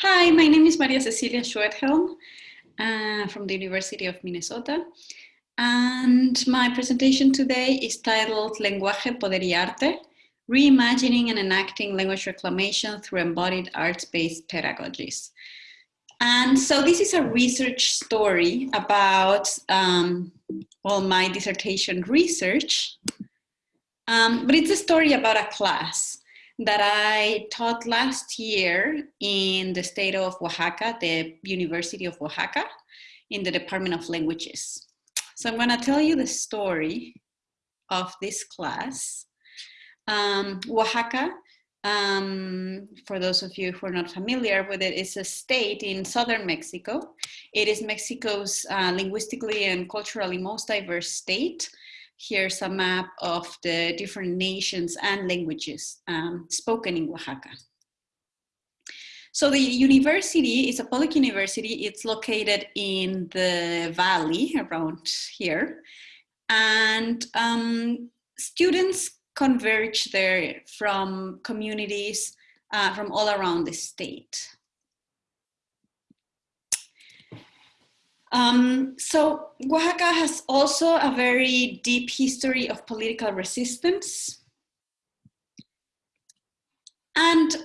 Hi, my name is Maria Cecilia Schwedhelm uh, from the University of Minnesota. And my presentation today is titled Lenguaje, Poder y Arte, Reimagining and Enacting Language Reclamation Through Embodied Arts-Based Pedagogies. And so this is a research story about, um, well, my dissertation research, um, but it's a story about a class that I taught last year in the state of Oaxaca, the University of Oaxaca, in the Department of Languages. So I'm gonna tell you the story of this class. Um, Oaxaca, um, for those of you who are not familiar with it, is a state in southern Mexico. It is Mexico's uh, linguistically and culturally most diverse state here's a map of the different nations and languages um, spoken in Oaxaca. So the university is a public university. It's located in the valley around here. And um, students converge there from communities uh, from all around the state. Um, so Oaxaca has also a very deep history of political resistance. And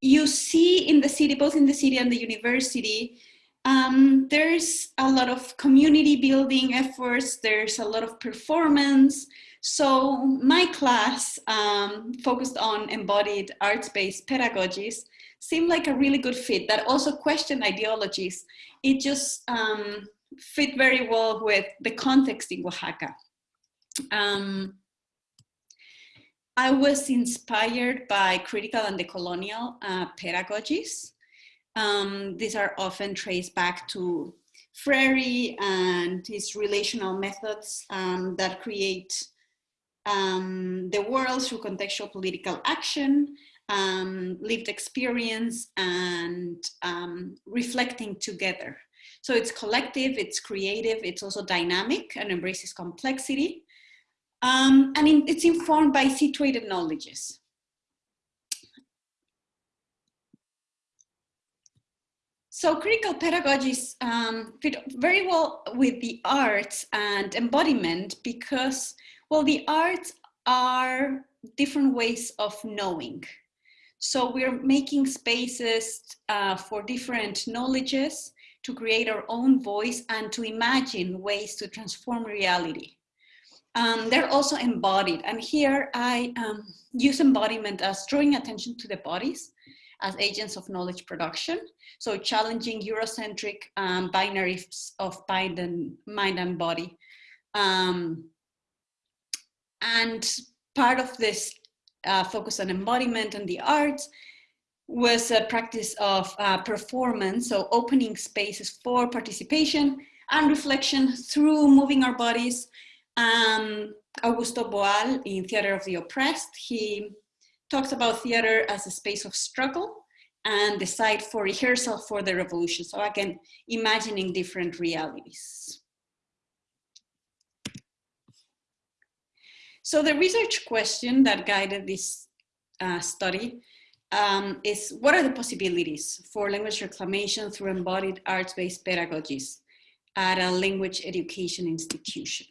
you see in the city, both in the city and the university, um, there's a lot of community building efforts, there's a lot of performance. So my class um, focused on embodied arts-based pedagogies seemed like a really good fit that also questioned ideologies. It just um, fit very well with the context in Oaxaca. Um, I was inspired by critical and decolonial uh, pedagogies. Um, these are often traced back to Freire and his relational methods um, that create um, the world through contextual political action um, lived experience and um, reflecting together. So it's collective, it's creative, it's also dynamic and embraces complexity. Um, and in, it's informed by situated knowledges. So critical pedagogies um, fit very well with the arts and embodiment because, well, the arts are different ways of knowing. So we're making spaces uh, for different knowledges to create our own voice and to imagine ways to transform reality. Um, they're also embodied. And here I um, use embodiment as drawing attention to the bodies as agents of knowledge production. So challenging Eurocentric um, binaries of mind and, mind and body. Um, and part of this uh, focus on embodiment and the arts was a practice of uh, performance, so opening spaces for participation and reflection through moving our bodies. Um, Augusto Boal in Theater of the Oppressed, he talks about theater as a space of struggle and the site for rehearsal for the revolution. So again, imagining different realities. So the research question that guided this uh, study um, is what are the possibilities for language reclamation through embodied arts-based pedagogies at a language education institution?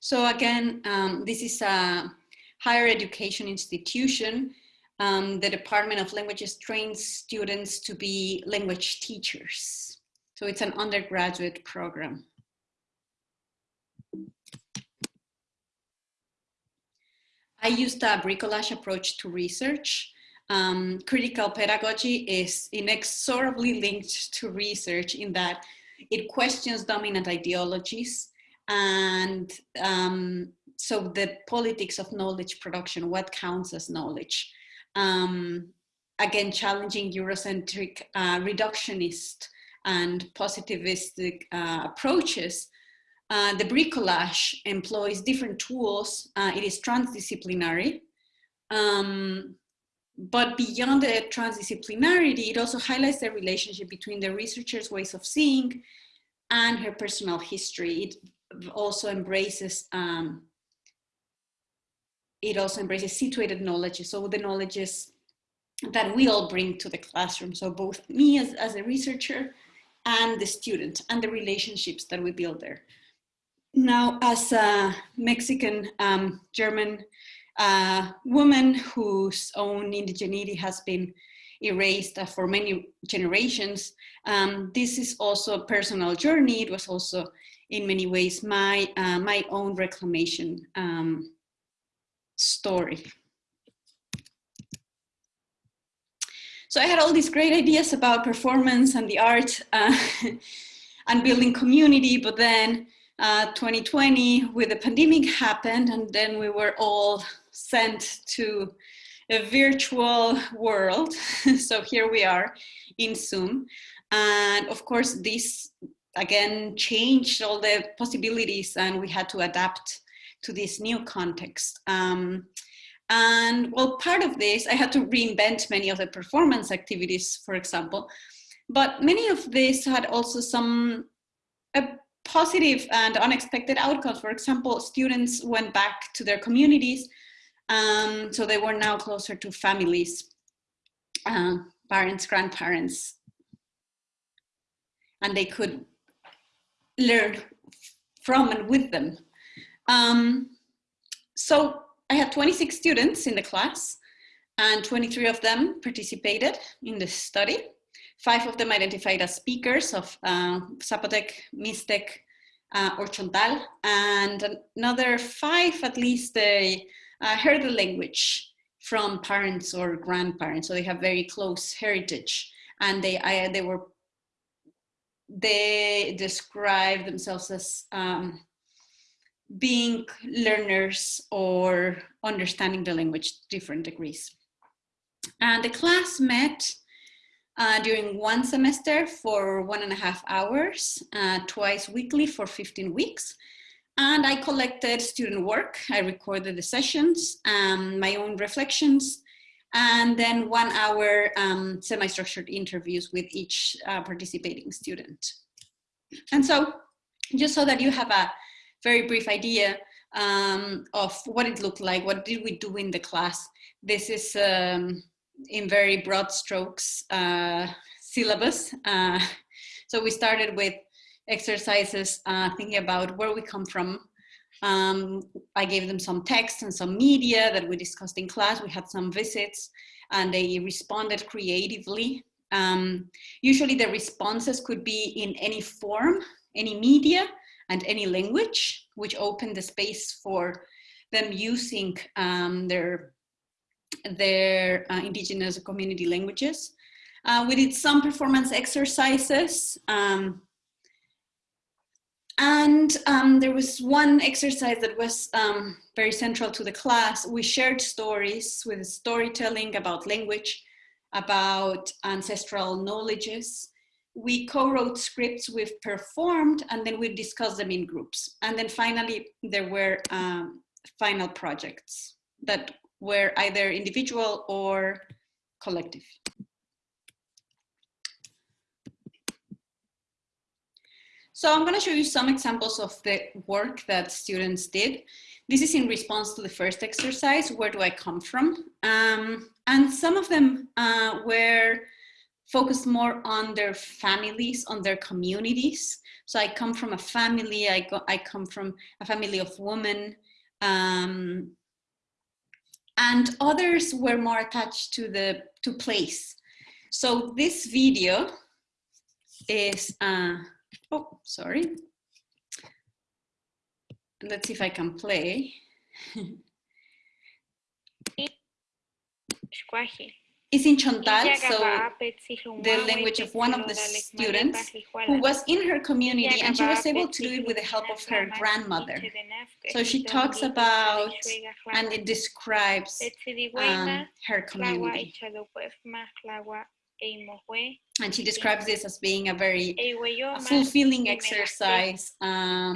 So again, um, this is a higher education institution. Um, the Department of Languages trains students to be language teachers. So it's an undergraduate program. I used a bricolage approach to research. Um, critical pedagogy is inexorably linked to research in that it questions dominant ideologies and um, so the politics of knowledge production, what counts as knowledge. Um, again, challenging Eurocentric uh, reductionist and positivistic uh, approaches uh, the bricolage employs different tools. Uh, it is transdisciplinary. Um, but beyond the transdisciplinarity, it also highlights the relationship between the researcher's ways of seeing and her personal history. It also embraces um, it also embraces situated knowledge. So the knowledges that we all bring to the classroom. So both me as, as a researcher and the student and the relationships that we build there. Now, as a Mexican um, German uh, woman whose own indigeneity has been erased uh, for many generations, um, this is also a personal journey. It was also in many ways my, uh, my own reclamation um, story. So I had all these great ideas about performance and the art uh, and building community, but then uh, 2020 with the pandemic happened and then we were all sent to a virtual world. so here we are in Zoom. And of course, this again changed all the possibilities and we had to adapt to this new context. Um, and well, part of this, I had to reinvent many of the performance activities, for example, but many of these had also some positive and unexpected outcomes. For example, students went back to their communities, um, so they were now closer to families, uh, parents, grandparents, and they could learn from and with them. Um, so I had 26 students in the class and 23 of them participated in the study. Five of them identified as speakers of uh, Zapotec, Mixtec, uh, or Chontal, and another five at least they uh, heard the language from parents or grandparents, so they have very close heritage, and they I, they were they describe themselves as um, being learners or understanding the language to different degrees. And the class met uh, during one semester for one and a half hours, uh, twice weekly for 15 weeks. And I collected student work. I recorded the sessions, um, my own reflections, and then one hour um, semi-structured interviews with each uh, participating student. And so just so that you have a very brief idea um, of what it looked like, what did we do in the class. This is um, in very broad strokes uh, syllabus. Uh, so we started with exercises uh, thinking about where we come from. Um, I gave them some text and some media that we discussed in class. We had some visits and they responded creatively. Um, usually the responses could be in any form, any media, and any language, which opened the space for them using um, their, their uh, indigenous community languages. Uh, we did some performance exercises. Um, and um, there was one exercise that was um, very central to the class. We shared stories with storytelling about language, about ancestral knowledges, we co-wrote scripts we've performed and then we discussed them in groups. And then finally, there were um, final projects that were either individual or collective. So I'm gonna show you some examples of the work that students did. This is in response to the first exercise, where do I come from? Um, and some of them uh, were focused more on their families, on their communities. So I come from a family, I, go, I come from a family of women, um, and others were more attached to the to place. So this video is, uh, oh, sorry. Let's see if I can play. is in Chontal, so the language of one of the students who was in her community and she was able to do it with the help of her grandmother. So she talks about and it describes um, her community. And she describes this as being a very fulfilling exercise um,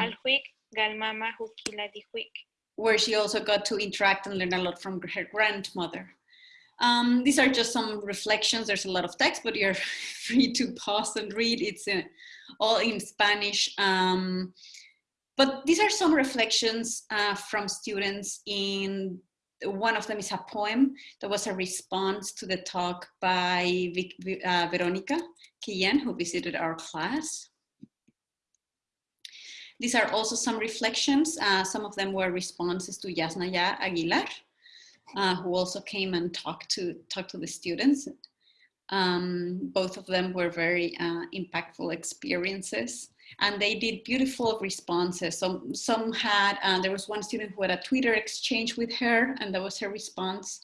where she also got to interact and learn a lot from her grandmother. Um, these are just some reflections. There's a lot of text, but you're free to pause and read. It's uh, all in Spanish. Um, but these are some reflections uh, from students in one of them is a poem that was a response to the talk by uh, Veronica Quillen, who visited our class. These are also some reflections. Uh, some of them were responses to Yasnaya Aguilar, uh, who also came and talked to, talked to the students. Um, both of them were very uh, impactful experiences and they did beautiful responses. So some had, uh, there was one student who had a Twitter exchange with her and that was her response.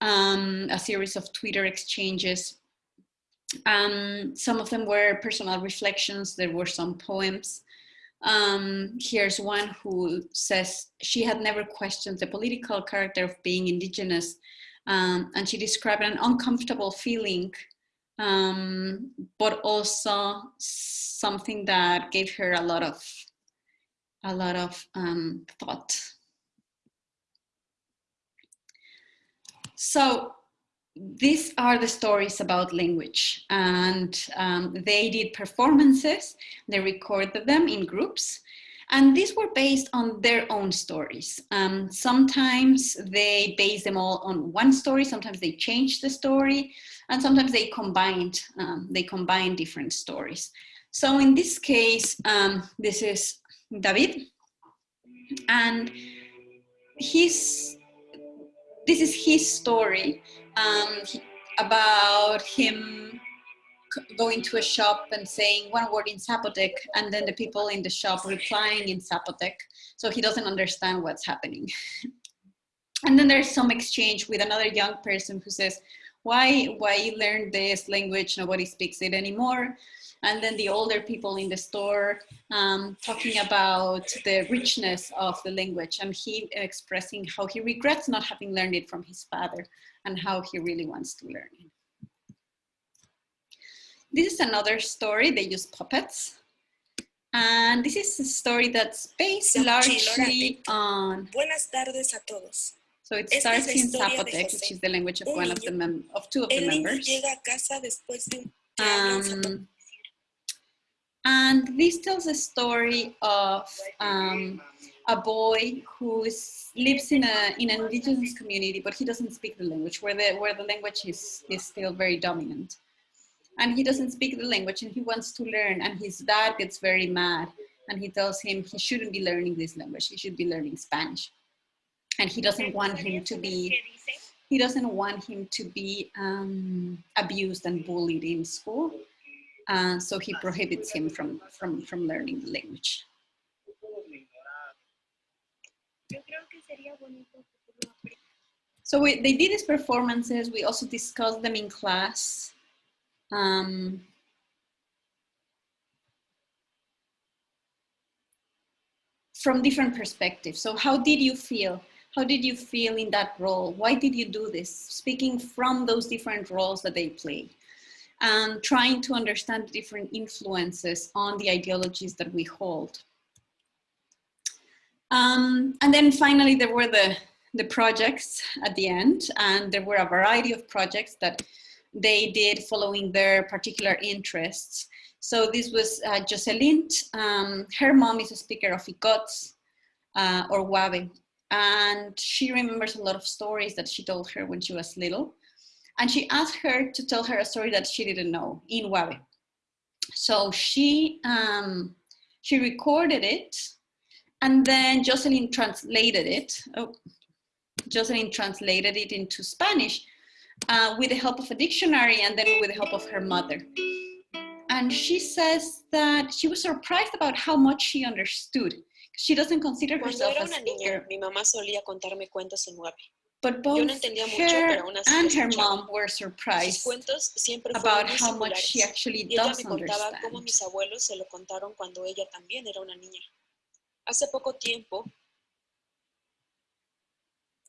Um, a series of Twitter exchanges. Um, some of them were personal reflections. There were some poems. Um, here's one who says she had never questioned the political character of being indigenous um, and she described an uncomfortable feeling um, but also something that gave her a lot of a lot of um, thought. So these are the stories about language and um, they did performances, they recorded them in groups and these were based on their own stories. Um, sometimes they base them all on one story, sometimes they change the story, and sometimes they combined, um, they combine different stories. So in this case, um, this is David, and his, this is his story um, about him going to a shop and saying one word in Zapotec and then the people in the shop replying in Zapotec. So he doesn't understand what's happening. and then there's some exchange with another young person who says, why, why learn this language? Nobody speaks it anymore. And then the older people in the store um, talking about the richness of the language and he expressing how he regrets not having learned it from his father and how he really wants to learn. This is another story, they use puppets. And this is a story that's based largely on... Buenas tardes a todos. So it starts in Zapotec, which is the language of one of the mem of two of the members. Um, and this tells a story of um, a boy who is, lives in a in an indigenous community, but he doesn't speak the language, where the where the language is is still very dominant. And he doesn't speak the language and he wants to learn and his dad gets very mad and he tells him he shouldn't be learning this language he should be learning spanish. And he doesn't want him to be he doesn't want him to be um, abused and bullied in school uh, so he prohibits him from from from learning the language so we, they did these performances we also discussed them in class um, from different perspectives. So how did you feel? How did you feel in that role? Why did you do this? Speaking from those different roles that they play and trying to understand different influences on the ideologies that we hold. Um, and then finally, there were the, the projects at the end, and there were a variety of projects that they did following their particular interests. So this was uh, Jocelyn. Um, her mom is a speaker of Ikoots uh, or Huave. And she remembers a lot of stories that she told her when she was little. And she asked her to tell her a story that she didn't know in Huave. So she, um, she recorded it and then Jocelyn translated it. Oh, Jocelyn translated it into Spanish uh, with the help of a dictionary and then with the help of her mother. And she says that she was surprised about how much she understood. She doesn't consider herself a speaker. Niña, mi mamá solía contarme cuentos en But both no her and her mom were surprised about how much she actually does understand. Cómo mis abuelos se lo contaron cuando ella también era una niña. Hace poco tiempo.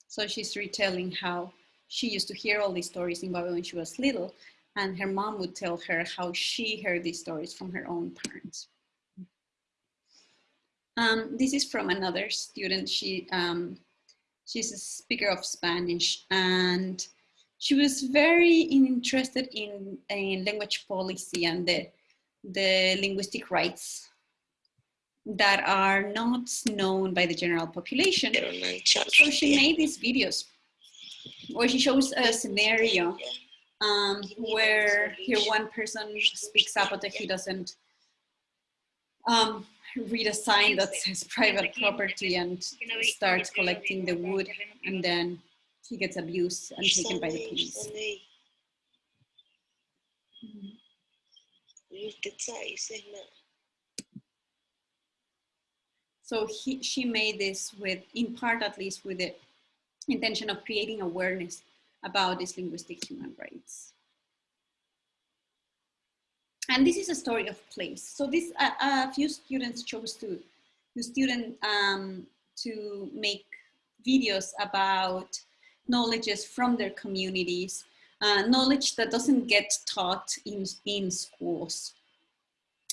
So she's retelling how she used to hear all these stories in Babylon when she was little, and her mom would tell her how she heard these stories from her own parents. Um, this is from another student. She um, she's a speaker of Spanish, and she was very interested in, in language policy and the the linguistic rights that are not known by the general population. So she made these videos where she shows a scenario um, where here one person speaks up but he doesn't um, read a sign that says private property and starts collecting the wood and then he gets abused and taken by the police. So he, she made this with, in part at least, with the intention of creating awareness about these linguistic human rights. And this is a story of place. So this, uh, a few students chose to, the student um, to make videos about knowledges from their communities, uh, knowledge that doesn't get taught in, in schools.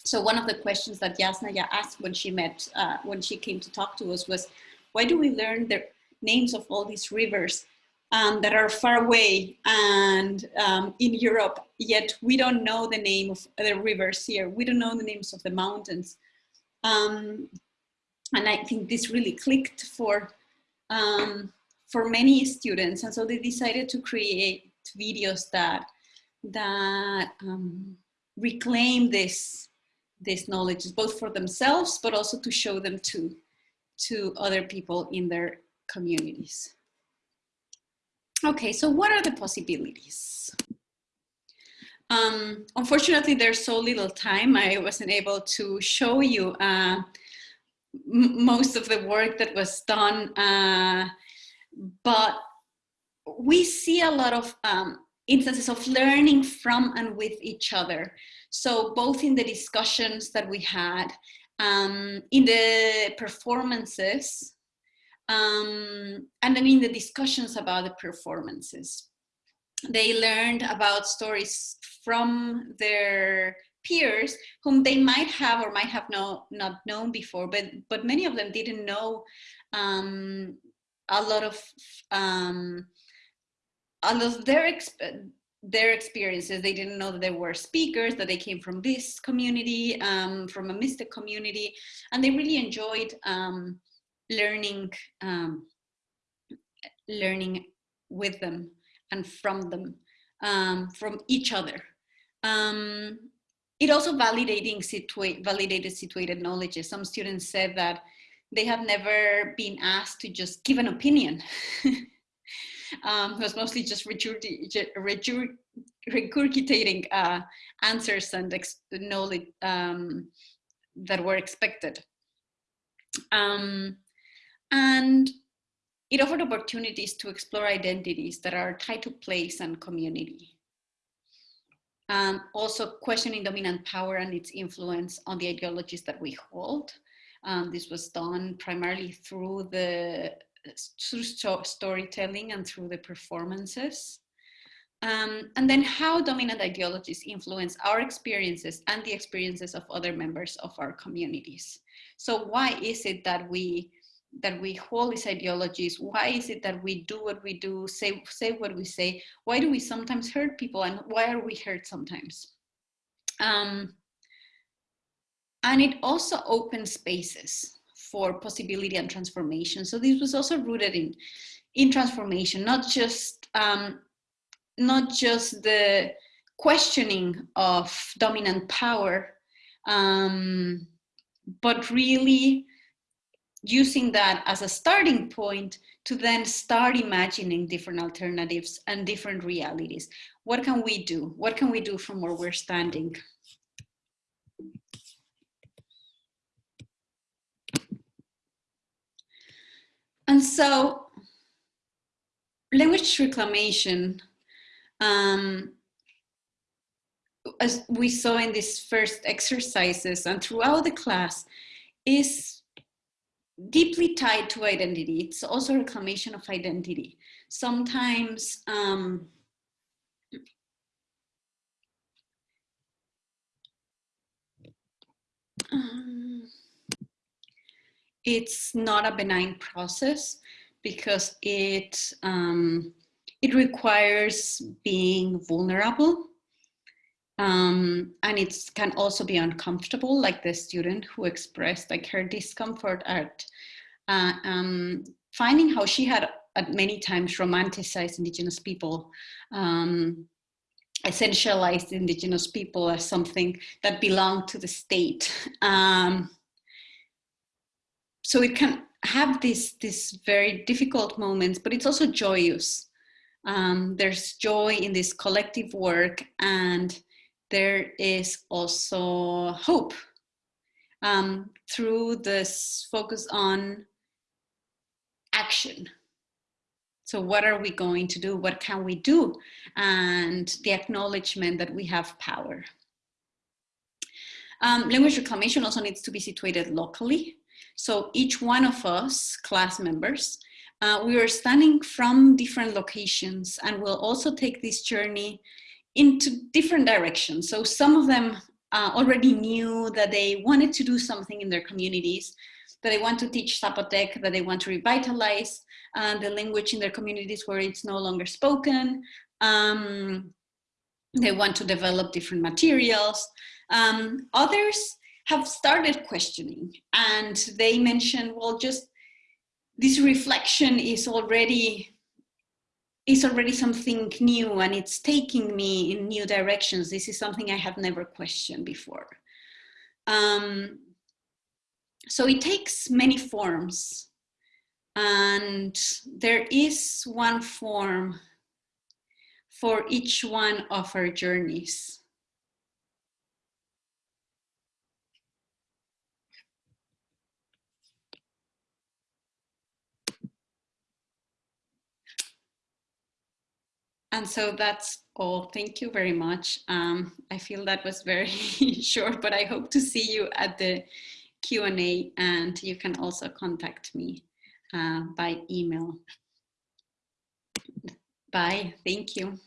So one of the questions that Yasnaya asked when she met, uh, when she came to talk to us was, why do we learn the names of all these rivers um, that are far away and um, in Europe, yet we don't know the name of the rivers here. We don't know the names of the mountains. Um, and I think this really clicked for, um, for many students. And so they decided to create videos that, that um, reclaim this, this knowledge, both for themselves, but also to show them to, to other people in their communities. Okay, so what are the possibilities? Um, unfortunately, there's so little time. I wasn't able to show you uh, most of the work that was done, uh, but we see a lot of um, instances of learning from and with each other. So both in the discussions that we had, um, in the performances, um, and then in the discussions about the performances. They learned about stories from their peers whom they might have or might have no, not known before, but, but many of them didn't know um, a lot of um, a lot of their their experiences. They didn't know that there were speakers, that they came from this community, um, from a Mixtec community, and they really enjoyed um, learning um, learning with them and from them um, from each other. Um, it also validating situa validated situated knowledge some students said that they have never been asked to just give an opinion um, was mostly just regurgitating uh, answers and knowledge um, that were expected um, and it offered opportunities to explore identities that are tied to place and community. Um, also questioning dominant power and its influence on the ideologies that we hold. Um, this was done primarily through the through storytelling and through the performances. Um, and then how dominant ideologies influence our experiences and the experiences of other members of our communities. So why is it that we that we hold these ideologies? Why is it that we do what we do, say, say what we say? Why do we sometimes hurt people and why are we hurt sometimes? Um, and it also opens spaces for possibility and transformation. So this was also rooted in, in transformation, not just, um, not just the questioning of dominant power, um, but really using that as a starting point to then start imagining different alternatives and different realities. What can we do? What can we do from where we're standing? And so language reclamation, um, as we saw in these first exercises and throughout the class, is deeply tied to identity. It's also reclamation of identity. Sometimes um, um, it's not a benign process because it um, it requires being vulnerable Um, and it can also be uncomfortable, like the student who expressed like her discomfort at uh, um, finding how she had at many times romanticized indigenous people, um, essentialized indigenous people as something that belonged to the state. So it can have these, these very difficult moments, but it's also joyous. Um, there's joy in this collective work and there is also hope um, through this focus on action. So what are we going to do? What can we do? And the acknowledgement that we have power. Um, language reclamation also needs to be situated locally. So each one of us, class members, uh, we are standing from different locations and we'll also take this journey into different directions. So some of them uh, already knew that they wanted to do something in their communities, that they want to teach Zapotec, that they want to revitalize uh, the language in their communities where it's no longer spoken. Um, they want to develop different materials. Um, others have started questioning and they mentioned, well, just this reflection is already is already something new and it's taking me in new directions. This is something I have never questioned before. Um, so it takes many forms and there is one form for each one of our journeys. And so that's all. Thank you very much. Um, I feel that was very short, but I hope to see you at the Q&A and you can also contact me uh, by email. Bye. Thank you.